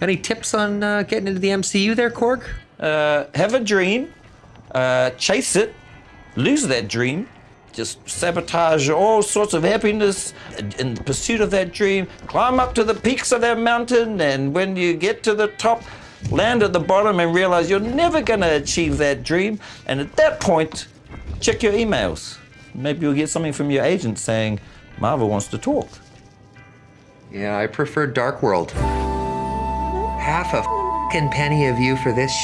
Any tips on uh, getting into the MCU there, Korg? Uh, have a dream, uh, chase it, lose that dream, just sabotage all sorts of happiness in the pursuit of that dream, climb up to the peaks of that mountain, and when you get to the top, land at the bottom and realize you're never going to achieve that dream. And at that point, check your emails. Maybe you'll get something from your agent saying, Marvel wants to talk. Yeah, I prefer Dark World. Half a fing penny of you for this